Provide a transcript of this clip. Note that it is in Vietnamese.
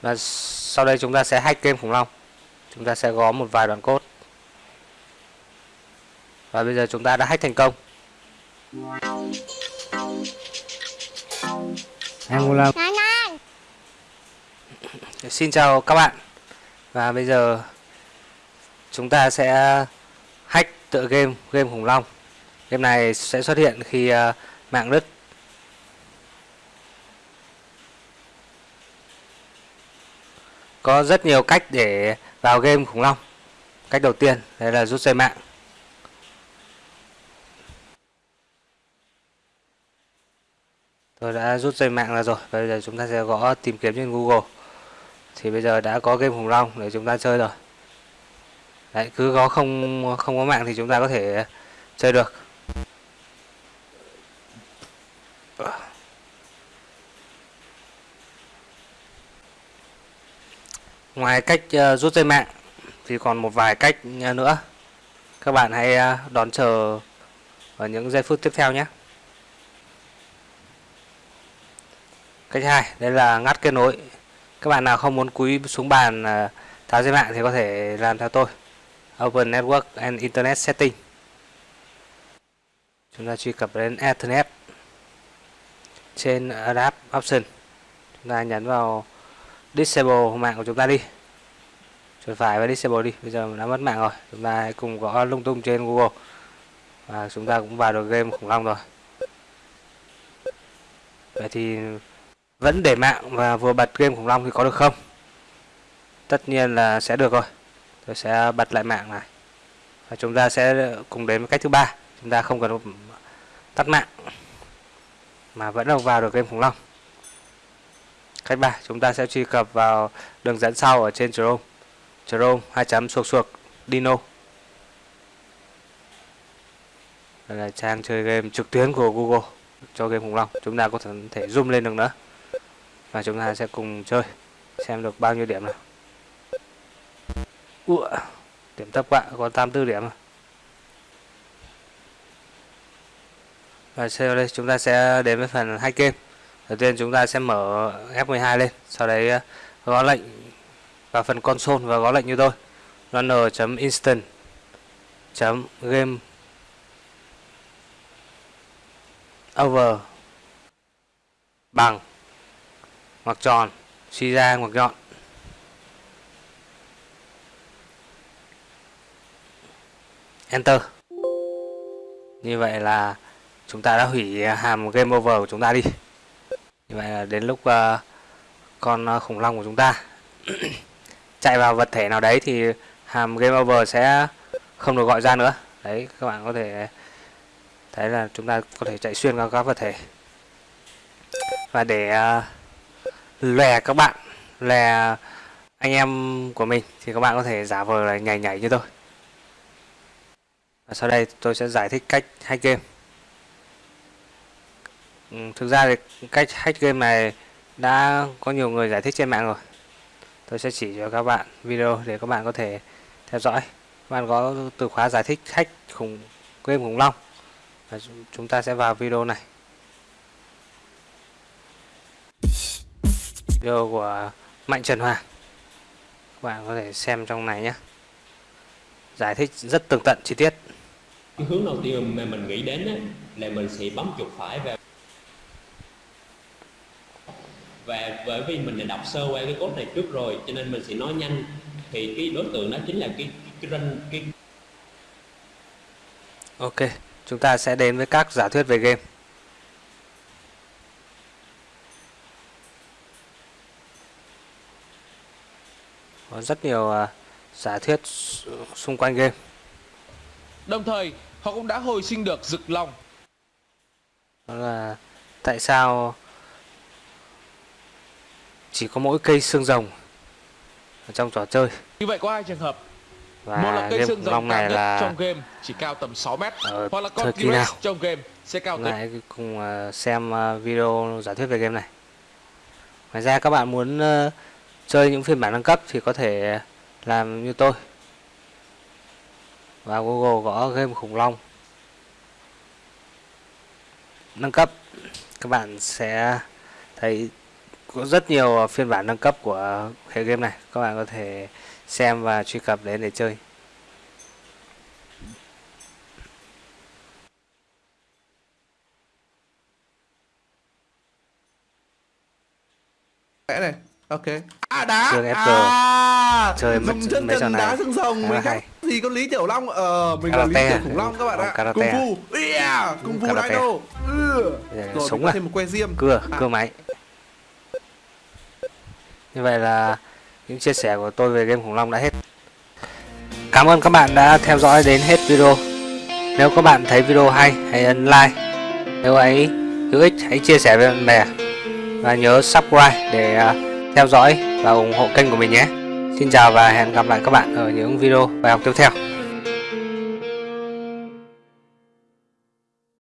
và sau đây chúng ta sẽ hack game khủng long. Chúng ta sẽ có một vài đoạn code. Và bây giờ chúng ta đã hack thành công. Angola Xin chào các bạn. Và bây giờ Chúng ta sẽ Hack tựa game Game khủng long. Game này sẽ xuất hiện khi uh, mạng đứt Có rất nhiều cách để vào game khủng long. Cách đầu tiên Đây là rút dây mạng. Tôi đã rút dây mạng ra rồi. Bây giờ chúng ta sẽ gõ tìm kiếm trên Google. Thì bây giờ đã có game khủng long để chúng ta chơi rồi. Đấy, cứ có không không có mạng thì chúng ta có thể chơi được. Ngoài cách uh, rút dây mạng thì còn một vài cách ờ, nữa Các bạn hãy uh, đón chờ ở những giây phút tiếp theo nhé Cách hai, đây là ngắt kết nối. Các bạn nào không muốn cúi xuống bàn tháo dây mạng thì có thể làm theo tôi. Open Network and Internet Setting. Chúng ta truy cập đến Ethernet. Trên Adapt Option, chúng ta nhấn vào Disable mạng của chúng ta đi. Chuột phải và Disable đi. Bây giờ đã mất mạng rồi. Chúng ta hãy cùng gõ lung tung trên Google. Và chúng ta cũng vào được game khủng long rồi. Vậy thì vẫn để mạng và vừa bật game khủng long thì có được không tất nhiên là sẽ được rồi tôi sẽ bật lại mạng này và chúng ta sẽ cùng đến với cách thứ ba chúng ta không cần tắt mạng mà vẫn vào được game khủng long cách ba chúng ta sẽ truy cập vào đường dẫn sau ở trên Chrome Chrome hai chấm suộc suộc Dino. Đây là trang chơi game trực tuyến của Google cho game khủng long. Chúng ta có thể zoom lên được nữa. Và chúng ta sẽ cùng chơi xem được bao nhiêu điểm nào. Ủa, điểm thấp quá có 84 điểm rồi. và sau đây chúng ta sẽ đến với phần hack game đầu tiên chúng ta sẽ mở F12 lên, sau đấy ờ, gõ lệnh vào phần console và gõ lệnh như tôi. Runner.instant game over bằng ngoặc tròn, suy ra ngoặc nhọn. Enter. Như vậy là chúng ta đã hủy hàm game over của chúng ta đi như vậy là đến lúc uh, con uh, khủng long của chúng ta chạy vào vật thể nào đấy thì hàm game over sẽ không được gọi ra nữa. Đấy các bạn có thể thấy là chúng ta có thể chạy xuyên qua các vật thể. Và để uh, lè các bạn lè anh em của mình thì các bạn có thể giả vờ là nhảy nhảy như tôi. Và sau đây tôi sẽ giải thích cách hack game ừ, thực ra thì cách hack game này đã có nhiều người giải thích trên mạng rồi. Tôi sẽ chỉ cho các bạn video để các bạn có thể theo dõi. Các bạn có từ khóa giải thích hack khủng game khủng long. Và chúng ta sẽ vào video này. Video của Mạnh Trần Hoàng. Các bạn có thể xem trong này nhé. Giải thích rất tường tận chi tiết. Hướng đầu tiên mà mình nghĩ đến là mình sẽ bấm chuột phải vào và bởi vì mình đã đọc sơ qua cái code này trước rồi cho nên mình sẽ nói nhanh. Thì cái đối tượng đó chính là cái cái run cái ok chúng ta sẽ đến với các giả thuyết về game. Có rất nhiều uh, giả thuyết xung quanh game. Đồng thời họ cũng đã hồi sinh được rực long đó là tại sao chỉ có mỗi cây xương rồng ở trong trò chơi. Như vậy có hai trường hợp. Và một là cây xương rồng này là trong game chỉ cao tầm 6 mét. Ở hoặc là con kỳ nào? T-Rex trong game sẽ cao tới lại cùng uh, xem uh, video giả thuyết về game này. Ngoài ra các bạn muốn chơi những phiên bản nâng cấp thì có thể làm như tôi. Vào Google gõ game khủng long. Nâng cấp các bạn sẽ thấy có rất nhiều phiên bản nâng cấp của hệ game này. Các bạn có thể xem và truy cập đến để chơi. Này ok. À đá! FG. à! Chơi dùng chân này đá xương rồng mình hay. gì có lý tiểu long ờ mình là lý tiểu khủng long các bạn ạ. Cung phu yeah! Cung Karate. dino ừ. Rồi có à. thêm một que diêm. Cưa À. cưa máy như vậy là những chia sẻ của tôi về game khủng long đã hết. Cảm ơn các bạn đã theo dõi đến hết video. Nếu các bạn thấy video hay, hãy ấn like. Nếu ấy, hữu ích, hãy chia sẻ với bạn bè. Và nhớ subscribe để à, theo dõi và ủng hộ kênh của mình nhé. Xin chào và hẹn gặp lại các bạn ở những video bài học tiếp theo.